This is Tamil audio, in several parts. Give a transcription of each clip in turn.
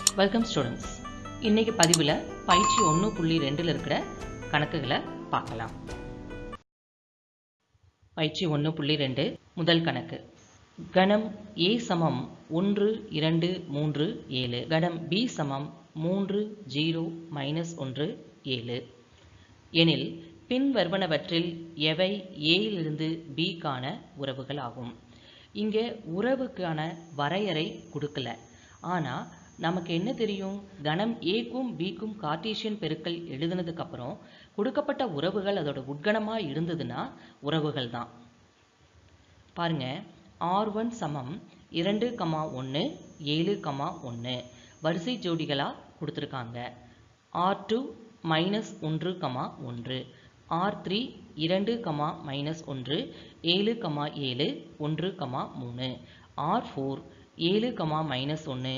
வெல்கம் ஸ்டூடெண்ட்ஸ் இன்னைக்கு பதிவில் பயிற்சி ஒன்று புள்ளி ரெண்டில் இருக்கிற கணக்குகளை பார்க்கலாம். பயிற்சி ஒன்று புள்ளி ரெண்டு முதல் கணக்கு. கணம் ஏ சமம் ஒன்று இரண்டு மூன்று ஏழு. கணம் பி சமம் மூன்று ஜீரோ மைனஸ் ஒன்று ஏழு. எனில் பின்வருவனவற்றில் எவை ஏயிலிருந்து பிக்கான உறவுகள் ஆகும்? இங்கே உறவுக்கான வரையறை கொடுக்கல. ஆனால் நமக்கு என்ன தெரியும்? கணம் ஏக்கும் பிக்கும் கார்டீசியன் பெருக்கல் எழுதுனதுக்கு அப்புறம் கொடுக்கப்பட்ட உறவுகள் அதோட உட்கணமாக இருந்ததுன்னா உறவுகள் தான். பாருங்க ஆர் ஒன் சமம் இரண்டு கமா ஒன்று ஏழு கமா ஒன்று வரிசை ஜோடிகளாக கொடுத்துருக்காங்க. ஆர் டூ மைனஸ் ஒன்று கமா ஒன்று ஆர் த்ரீ இரண்டு கமா மைனஸ் ஒன்று ஏழு கமா ஏழு ஒன்று கமா மூணு ஆர் ஃபோர் ஏழு கமா மைனஸ் ஒன்று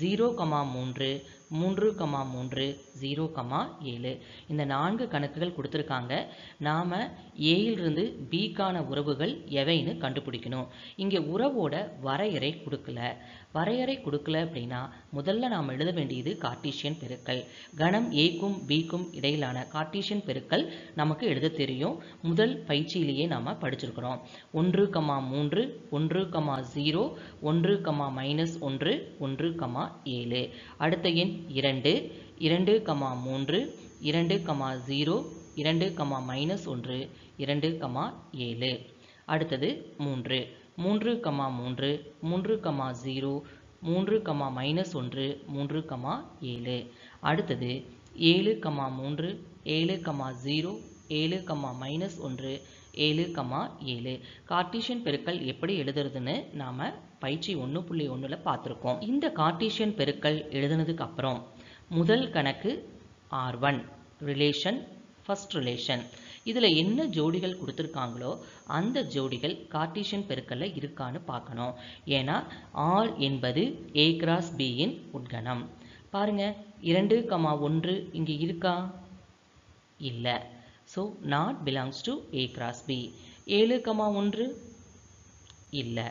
ஜீரோ கமா மூன்று மூன்று கமா மூன்று ஜீரோ கமா ஏழு. இந்த நான்கு கணக்குகள் கொடுத்துருக்காங்க. நாம் ஏயிலிருந்து பிக்கான உறவுகள் எவைன்னு கண்டுபிடிக்கணும். இங்கே உறவோட வரையறை கொடுக்கல. வரையறை கொடுக்கல அப்படின்னா முதல்ல நாம் எழுத வேண்டியது கார்ட்டீசியன் பெருக்கல். கணம் ஏக்கும் பிக்கும் இடையிலான கார்ட்டீசியன் பெருக்கல் நமக்கு எழுத தெரியும். முதல் பயிற்சியிலேயே நாம் படிச்சிருக்கிறோம். ஒன்று கமா மூன்று ஒன்று கமா ஜீரோ ஒன்று கமா மைனஸ் ஒன்று ஒன்று கமா ஏழு. அடுத்த எண் இரண்டு இரண்டு கமா மூன்று இரண்டு கமா ஜீரோ இரண்டு கமா மைனஸ் ஒன்று இரண்டு கமா ஏழு. அடுத்தது மூன்று. மூன்று கமா மூன்று மூன்று கமா ஜீரோ மூன்று கமா மைனஸ் ஒன்று மூன்று கமா ஏழு. அடுத்தது ஏழு கமா மூன்று ஏழு கமா ஜீரோ ஏழு கமா மைனஸ் ஒன்று ஏழு கமா ஏழு. கார்டீஷியன் பெருக்கல் எப்படி எழுதுறதுன்னு நாம் பயிற்சி ஒன்று புள்ளி ஒன்றில் பார்த்துருக்கோம். இந்த கார்டீஷியன் பெருக்கல் எழுதுனதுக்கு அப்புறம் முதல் கணக்கு R one relation first relation இதில் என்ன ஜோடிகள் கொடுத்துருக்காங்களோ அந்த ஜோடிகள் கார்டீஷியன் பெருக்கல்ல இருக்கான்னு பார்க்கணும். ஏன்னா ஆர் என்பது ஏ கிராஸ் பியின் உட்கணம். பாருங்கள் இரண்டு கமா ஒன்று இங்கே இருக்கா? இல்லை. So not belongs to A cross B ஏழு கமா ஒன்று? இல்லை.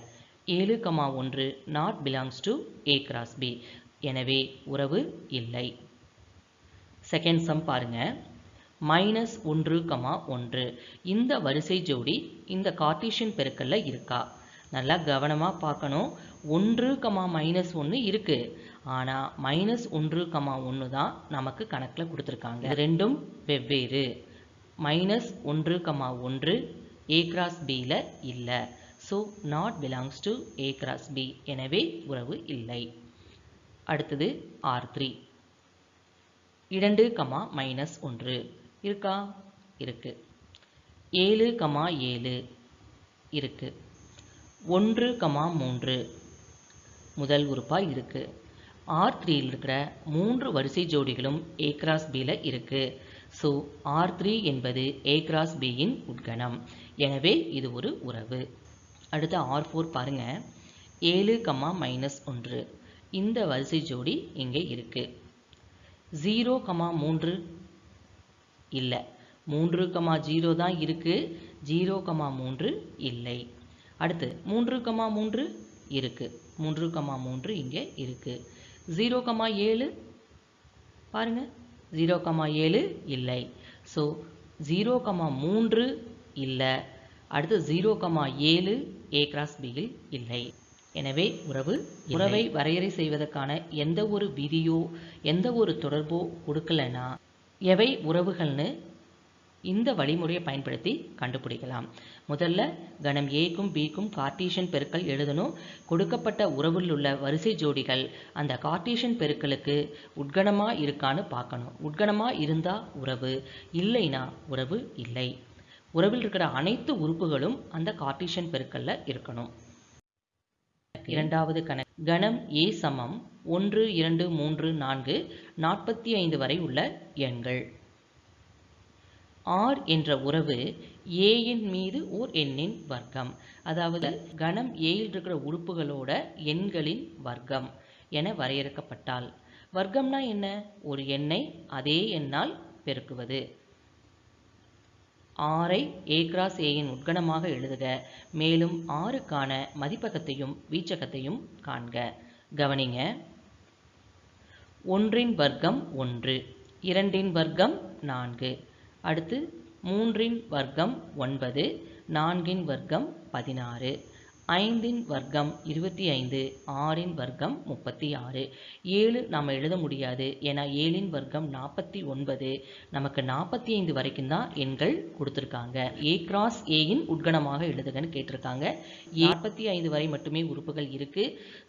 ஏழு கமா ஒன்று not belongs to A cross B எனவே உறவு இல்லை. செகண்ட் சம் பாருங்கள் மைனஸ் ஒன்று கமா ஒன்று. இந்த வரிசை ஜோடி இந்த கார்டீஷியன் பெருக்கல்ல இருக்கா? நல்லா கவனமாக பார்க்கணும். ஒன்று கமா மைனஸ் ஒன்று இருக்குது ஆனால் மைனஸ் ஒன்று கமா ஒன்று தான் நமக்கு கணக்கில் கொடுத்துருக்காங்க. ரெண்டும் வெவ்வேறு. மைனஸ் ஒன்று கமா ஒன்று ஏ கிராஸ் பியில் இல்லை. So not belongs to A cross B எனவே உறவு இல்லை. அடுத்தது ஆர் த்ரீ இரண்டு கமா மைனஸ் ஒன்று. இருக்கா? இருக்கு. ஏழு கமா ஏழு இருக்கு. ஒன்று கமா மூன்று முதல் உறுப்பாக இருக்கு. ஆர் த்ரீயில் இருக்கிற மூன்று வரிசை ஜோடிகளும் ஏ கிராஸ் பியில் இருக்கு. ஸோ ஆர் த்ரீ என்பது ஏ கிராஸ் பியின் உட்கணம். எனவே இது ஒரு உறவு. அடுத்து ஆர் ஃபோர் பாருங்க. ஏழு கமா மைனஸ் ஒன்று. இந்த வரிசை ஜோடி இங்கே இருக்கு. ஜீரோ கமா மூன்று இல்லை. மூன்று கமா ஜீரோ தான் இருக்குது ஜீரோ கமா மூன்று இல்லை. அடுத்து மூன்று கமா மூன்று இருக்கு. மூன்று கமா மூன்று இங்கே இருக்குது ஜீரோ கமா ஏழு பாருங்கள் ஜீரோ கமா ஏழு இல்லை. ஸோ ஜீரோ கமா மூன்று இல்லை. அடுத்து ஜீரோ கமா ஏழு ஏ கிராஸ் பியில் இல்லை. எனவே உறவு உறவை வரையறை செய்வதற்கான எந்த ஒரு விதியோ எந்த ஒரு தொடர்போ கொடுக்கலன்னா எவை உறவுகள்னு இந்த வழிமுறையை பயன்படுத்தி கண்டுபிடிக்கலாம். முதல்ல கணம் ஏக்கும் பிக்கும் கார்டீஷியன் பெருக்கல் எழுதணும். கொடுக்கப்பட்ட உறவில் உள்ள வரிசை ஜோடிகள் அந்த கார்டீஷியன் பெருக்கலுக்கு உட்கணமாக இருக்கான்னு பார்க்கணும். உட்கணமாக இருந்தால் உறவு இல்லைனா உறவு இல்லை. உறவில் இருக்கிற அனைத்து உறுப்புகளும் அந்த கார்டீஷியன் பெருக்கல்ல இருக்கணும். இரண்டாவது கணக்கு. கணம் ஏ சமம். ஒன்று இரண்டு மூன்று நான்கு நாற்பத்தி ஐந்து வரை உள்ள எண்கள். ஆர் என்ற உறவு ஏயின் மீது ஓர் எண்ணின் வர்க்கம். அதாவது கணம் ஏயில் இருக்கிற உறுப்புகளோட எண்களின் வர்க்கம் என வரையறுக்கப்பட்டால். வர்க்கம்னா என்ன? ஒரு எண்ணை அதே எண்ணால் பெருக்குவது. ஆரை ஏ கிராஸ் ஏயின் உட்கணமாக எழுதுக. மேலும் ஆறுக்கான மதிப்பகத்தையும் வீச்சகத்தையும் காண்க. கவனிங்க. ஒன்றின் வர்க்கம் ஒன்று இரண்டின் வர்க்கம் நான்கு அடுத்து மூன்றின் வர்க்கம் ஒன்பது நான்கின் வர்க்கம் பதினாறு. ஐந்தின் வர்க்கம் இருபத்தி ஐந்து ஆறின் வர்க்கம் முப்பத்தி ஆறு. ஏழு நாம் எழுத முடியாது. ஏன்னா ஏழின் வர்க்கம் நாற்பத்தி ஒன்பது. நமக்கு நாற்பத்தி ஐந்து வரைக்கும் தான் எண்கள் கொடுத்துருக்காங்க. ஏ கிராஸ் ஏயின் உட்கணமாக எழுதுகன்னு கேட்டிருக்காங்க. நாற்பத்தி ஐந்து வரை மட்டுமே உறுப்புகள் இருக்கு.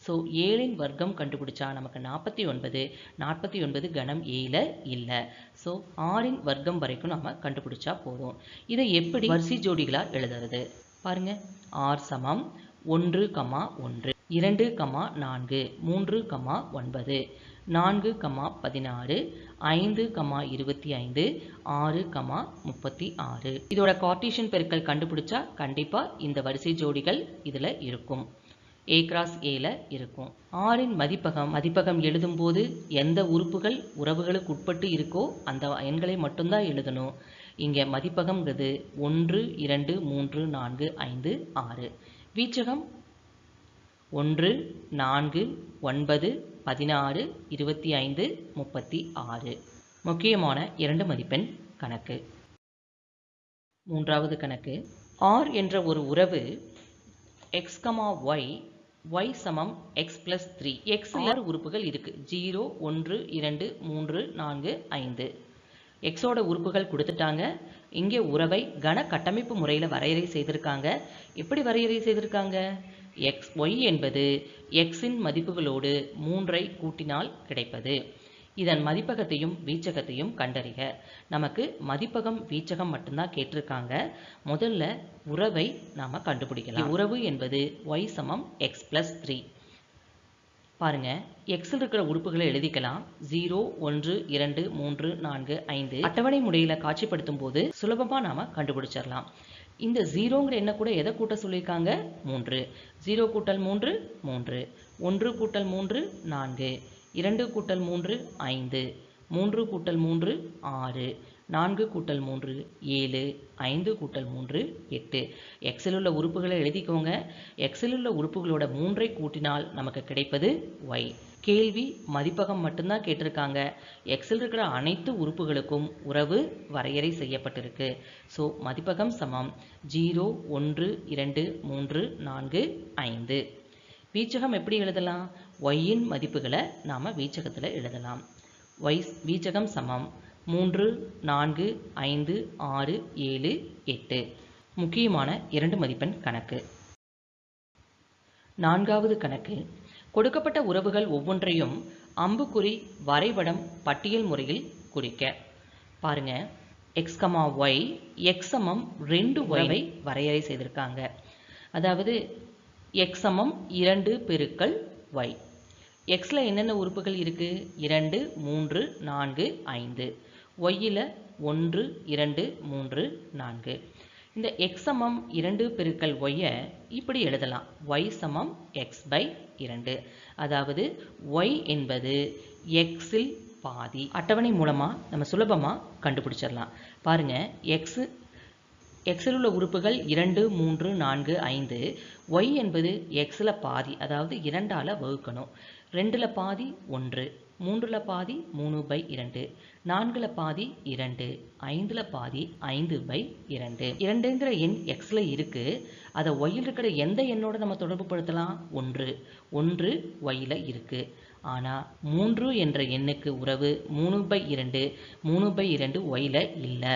ஸோ ஏழின் வர்க்கம் கண்டுபிடிச்சா நமக்கு நாற்பத்தி ஒன்பது நாற்பத்தி ஒன்பது கணம் ஏயில் இல்லை. ஸோ ஆறின் வர்க்கம் வரைக்கும் நம்ம கண்டுபிடிச்சா போதும். இதை எப்படி வரிசை ஜோடிகளாக எழுதுறது? பாருங்க. ஆர் சமம். ஒன்று கமா ஒன்று இரண்டு கமா நான்கு மூன்று கமா ஒன்பது நான்கு கமா பதினாறு ஐந்து கமா இருபத்தி ஐந்து ஆறு கமா முப்பத்தி ஆறு. இதோட கார்டீஷியன் பெருக்கல் கண்டுபிடிச்சா கண்டிப்பாக இந்த வரிசை ஜோடிகள் இதில் இருக்கும். ஏ கிராஸ் ஏல இருக்கும். ஆறின் மதிப்பகம் மதிப்பகம் எழுதும்போது எந்த உறுப்புகள் உறவுகளுக்கு உட்பட்டு இருக்கோ அந்த எண்களை மட்டும்தான் எழுதணும். இங்கே மதிப்பகம்ங்கிறது ஒன்று இரண்டு மூன்று நான்கு ஐந்து ஆறு. வீச்சகம் ஒன்று நான்கு ஒன்பது பதினாறு இருபத்தி ஐந்து முப்பத்தி ஆறு. முக்கியமான இரண்டு மதிப்பெண் கணக்கு. மூன்றாவது கணக்கு. ஆர் என்ற ஒரு உறவு எக்ஸ் கமா ஒய் ஒய் சமம் எக்ஸ் பிளஸ் த்ரீ எக்ஸில் உறுப்புகள் இருக்கு. ஜீரோ ஒன்று இரண்டு மூன்று நான்கு ஐந்து. எக்ஸோட உறுப்புகள் கொடுத்துட்டாங்க. இங்கே உறவை கன கட்டமைப்பு முறையில் வரையறை செய்திருக்காங்க. எப்படி வரையறை செய்திருக்காங்க? எக்ஸ் ஒய் என்பது எக்ஸின் மதிப்புகளோடு மூன்றை கூட்டினால் கிடைப்பது. இதன் மதிப்பகத்தையும் வீச்சகத்தையும் கண்டறிக. நமக்கு மதிப்பகம் வீச்சகம் மட்டும்தான் கேட்டிருக்காங்க. முதல்ல உறவை நாம் கண்டுபிடிக்கலாம். உறவு என்பது ஒய் சமம் எக்ஸ் ப்ளஸ் த்ரீ பாருங்கள் எக்ஸில் இருக்கிற உறுப்புகளை எழுதிக்கலாம். ஜீரோ ஒன்று இரண்டு மூன்று நான்கு ஐந்து. அட்டவணை முறையில் காட்சிப்படுத்தும் போது சுலபமாக நாம் கண்டுபிடிச்சிடலாம். இந்த ஜீரோங்கிற எண்ணை கூட எதை கூட்ட சொல்லியிருக்காங்க? மூன்று. ஜீரோ கூட்டல் மூன்று மூன்று. ஒன்று கூட்டல் மூன்று நான்கு. இரண்டு கூட்டல் மூன்று ஐந்து. மூன்று கூட்டல் மூன்று ஆறு. நான்கு கூட்டல் மூன்று ஏழு ஐந்து கூட்டல் மூன்று எட்டு. எக்ஸில் உள்ள உறுப்புகளை எழுதிக்கோங்க. எக்ஸில் உள்ள உறுப்புகளோட மூன்றை கூட்டினால் நமக்கு கிடைப்பது ஒய் கேள்வி மதிப்பகம் மட்டும்தான் கேட்டிருக்காங்க. எக்ஸில் இருக்கிற அனைத்து உறுப்புகளுக்கும் உறவு வரையறை செய்யப்பட்டிருக்கு. ஸோ மதிப்பகம் சமம். ஜீரோ ஒன்று இரண்டு மூன்று நான்கு ஐந்து. வீச்சகம் எப்படி எழுதலாம்? ஒய்யின் மதிப்புகளை நாம் வீச்சகத்தில் எழுதலாம். ஒய் வீச்சகம் சமம். மூன்று நான்கு ஐந்து ஆறு ஏழு எட்டு. முக்கியமான இரண்டு மதிப்பெண் கணக்கு. நான்காவது கணக்கு. கொடுக்கப்பட்ட உறவுகள் ஒவ்வொன்றையும் அம்புக்குறி வரைபடம் பட்டியல் முறையில் குறிக்க. பாருங்க. எக்ஸ் கமா ஒய் எக்ஸமம் ரெண்டு ஒய்வை வரையறை செய்திருக்காங்க. அதாவது எக்ஸமம் இரண்டு பெருக்கல் ஒய் எக்ஸில் என்னென்ன உறுப்புகள் இருக்குது இரண்டு மூன்று நான்கு ஐந்து. ஒய்யில் ஒன்று இரண்டு மூன்று நான்கு. இந்த எக்ஸ் சமம் இரண்டு பெருக்கல் ஒய்யை இப்படி எழுதலாம். ஒய் சமம் எக்ஸ் பை இரண்டு. அதாவது ஒய் என்பது எக்ஸில் பாதி. அட்டவணை மூலமாக நம்ம சுலபமாக கண்டுபிடிச்சிடலாம். பாருங்கள் எக்ஸு எக்ஸில் உள்ள உறுப்புகள் இரண்டு மூன்று நான்கு ஐந்து. ஒய் என்பது எக்ஸில் பாதி அதாவது இரண்டால் வகுக்கணும். ரெண்டில் பாதி ஒன்று. மூன்றில் பாதி மூணு பை இரண்டு. நான்கில் பாதி இரண்டு. ஐந்தில் பாதி ஐந்து பை இரண்டு. இரண்டுங்கிற எண் எக்ஸில் இருக்குது அதை ஒய்யில் இருக்கிற எந்த எண்ணோட நம்ம தொடர்பு படுத்தலாம்? ஒன்று. ஒன்று ஒய்யில் இருக்குது ஆனால் மூன்று என்ற எண்ணுக்கு உறவு மூணு பை இரண்டு மூணு பை இரண்டு ஒயில இல்லை.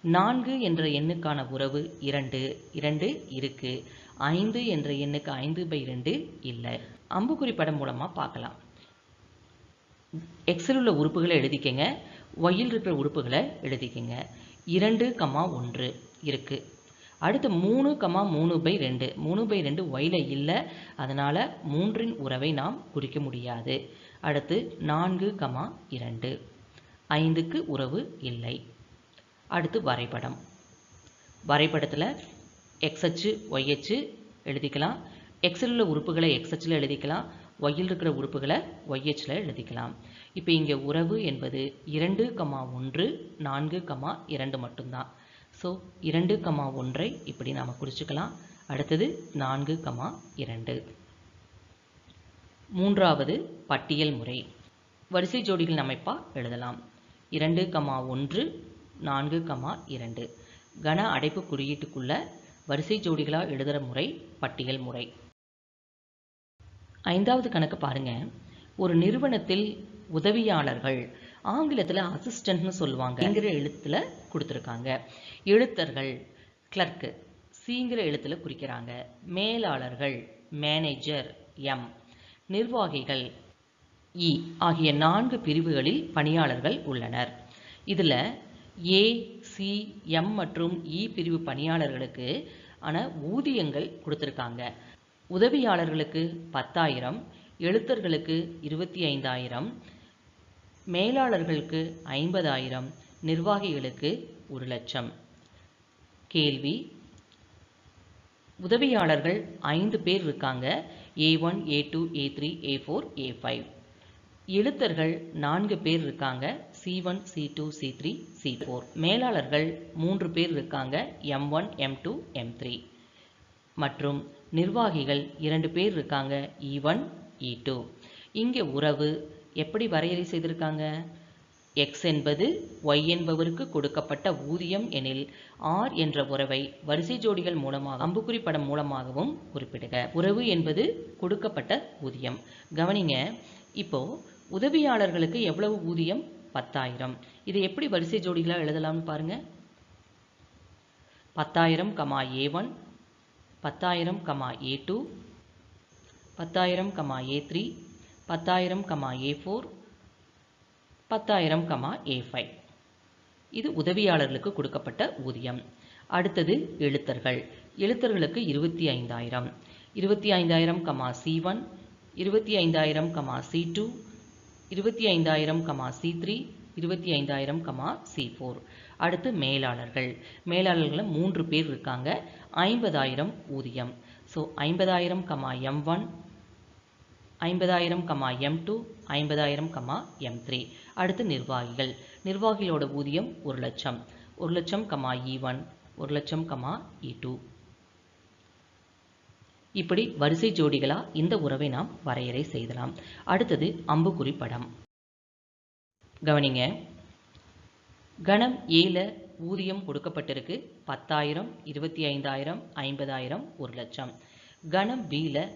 நான்கு என்ற எண்ணுக்கான உறவு இரண்டு. இரண்டு இருக்குது ஐந்து என்ற எண்ணுக்கு ஐந்து பை இரண்டு இல்லை. அம்புக்குறி படம் மூலமாக பார்க்கலாம். எக்ஸில் உள்ள உறுப்புகளை எழுதிக்கங்க. ஒய்யில் இருக்கிற உறுப்புகளை எழுதிக்கங்க. இரண்டு கமா ஒன்று இருக்குது அடுத்து மூணு கமா மூணு பை ரெண்டு. மூணு பை ரெண்டு ஒயில இல்லை. அதனால் மூன்றின் உறவை நாம் குறிக்க முடியாது. அடுத்து நான்கு கமா இரண்டு. ஐந்துக்கு உறவு இல்லை. அடுத்து வரைபடம். வரைபடத்தில் எக்ஸ் அச்சு எழுதிக்கலாம். எக்ஸில் உள்ள உறுப்புகளை எக்ஸ்எச்சில் எழுதிக்கலாம். ஒய்யில் இருக்கிற உறுப்புகளை ஒய்ஹெச்சில் எழுதிக்கலாம். இப்போ இங்கே உறவு என்பது இரண்டு கமா ஒன்று நான்கு கமா இரண்டு மட்டும்தான். ஸோ இரண்டு கமா ஒன்றை இப்படி நாம் குறிச்சுக்கலாம். அடுத்தது நான்கு கமா இரண்டு. மூன்றாவது பட்டியல் முறை. வரிசை ஜோடிகள் அமைப்பாக எழுதலாம். இரண்டு கமா ஒன்று நான்கு கமா இரண்டு. கன அடைப்பு குறியீட்டுக்குள்ள வரிசை ஜோடிகளாக எழுதுகிற முறை பட்டியல் முறை. ஐந்தாவது கணக்கு பாருங்க. ஒரு நிறுவனத்தில் உதவியாளர்கள் ஆங்கிலத்தில் அசிஸ்டன்ட்னு சொல்லுவாங்கங்கிற எழுத்தில் கொடுத்துருக்காங்க. எழுத்தர்கள் கிளர்க்கு சிங்கிற எழுத்தில் குறிக்கிறாங்க. மேலாளர்கள் மேனேஜர் எம் நிர்வாகிகள் இ ஆகிய நான்கு பிரிவுகளில் பணியாளர்கள் உள்ளனர். இதில் ஏ சி எம் மற்றும் இ பிரிவு பணியாளர்களுக்கு ஆன ஊதியங்கள் கொடுத்துருக்காங்க. உதவியாளர்களுக்கு பத்தாயிரம் எழுத்தர்களுக்கு இருபத்தி ஐந்தாயிரம் மேலாளர்களுக்கு ஐம்பதாயிரம் நிர்வாகிகளுக்கு ஒரு லட்சம். கேள்வி. உதவியாளர்கள் ஐந்து பேர் இருக்காங்க. A one A two A three A four A five. எழுத்தர்கள் நான்கு பேர் இருக்காங்க. C one C two C three C four. மேலாளர்கள் மூன்று பேர் இருக்காங்க. M one M two M three. மற்றும் நிர்வாகிகள் இரண்டு பேர் இருக்காங்க இ ஒன் இ டூ இங்கே உறவு எப்படி வரையறை செய்திருக்காங்க? எக்ஸ் என்பது ஒய் என்பவருக்கு கொடுக்கப்பட்ட ஊதியம் எனில் ஆர் என்ற உறவை வரிசை ஜோடிகள் மூலமாக அம்புக்குறி படம் மூலமாகவும் குறிப்பிடுக. உறவு என்பது கொடுக்கப்பட்ட ஊதியம். கவனிங்க இப்போ உதவியாளர்களுக்கு எவ்வளவு ஊதியம்? பத்தாயிரம். இதை எப்படி வரிசை ஜோடிகளாக எழுதலாம்னு பாருங்க. பத்தாயிரம் கமா ஏ ஒன் பத்தாயிரம் கமா ஏ டூ பத்தாயிரம் கமா ஏ த்ரீ பத்தாயிரம் கமா ஏ ஃபோர் பத்தாயிரம் கமா ஏ ஃபைவ் இது உதவியாளர்களுக்கு கொடுக்கப்பட்ட ஊதியம். அடுத்தது எழுத்தர்கள். எழுத்தர்களுக்கு இருபத்தி ஐந்தாயிரம். இருபத்தி ஐந்தாயிரம் கமா சி ஒன் இருபத்தி ஐந்தாயிரம் கமா சி டூ இருபத்தி ஐந்தாயிரம் கமா சி த்ரீ இருபத்தி ஐந்தாயிரம் கமா சி ஃபோர் அடுத்து மேலாளர்கள். மேலாளர்களில் மூன்று பேர் இருக்காங்க. ஐம்பதாயிரம் ஊதியம். ஸோ ஐம்பதாயிரம் கமா எம் ஒன் ஐம்பதாயிரம் கமா எம் டூ ஐம்பதாயிரம் கமா எம் த்ரீ அடுத்து நிர்வாகிகள். நிர்வாகிகளோட ஊதியம் ஒரு லட்சம். ஒரு லட்சம் கமா e இ ஒன் ஒரு லட்சம் கமா e இ டூ இப்படி வரிசை ஜோடிகளா இந்த உறவை நாம் வரையறை செய்தலாம். அடுத்தது அம்புக்குறி படம். கவனிங்க. கணம் ஏல ஊதியம் கொடுக்கப்பட்டிருக்கு. பத்தாயிரம் இருபத்தி ஐந்தாயிரம் ஐம்பதாயிரம் ஒரு லட்சம். கணம் பியில்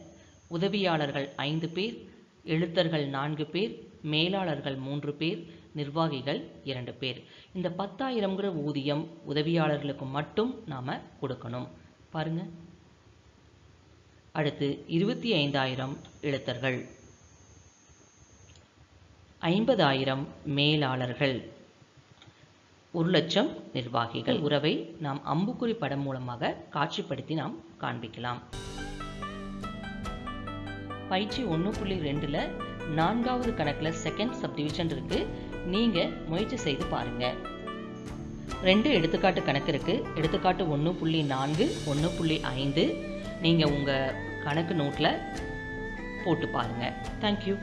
உதவியாளர்கள் ஐந்து பேர் எழுத்தர்கள் நான்கு பேர் மேலாளர்கள் மூன்று பேர் நிர்வாகிகள் இரண்டு பேர். இந்த பத்தாயிரம்ங்கிற ஊதியம் உதவியாளர்களுக்கு மட்டும் நாம் கொடுக்கணும். பாருங்க. அடுத்து இருபத்தி ஐந்தாயிரம் எழுத்தர்கள். ஐம்பதாயிரம் மேலாளர்கள். ஒரு லட்சம் நிர்வாகிகள் உறவை நாம் அம்புக்குறி படம் மூலமாக காட்சிப்படுத்தி நாம் காண்பிக்கலாம். பயிற்சி ஒன்று புள்ளி ரெண்டில் நான்காவது கணக்கில் செகண்ட் சப்டிவிஷன் இருக்கு. நீங்கள் முயற்சி செய்து பாருங்க. ரெண்டு எடுத்துக்காட்டு கணக்கு இருக்கு. எடுத்துக்காட்டு ஒன்று புள்ளி நான்கு ஒன்று புள்ளி ஐந்து. நீங்கள் உங்கள் கணக்கு நோட்டில் போட்டு பாருங்கள் தேங்க்யூ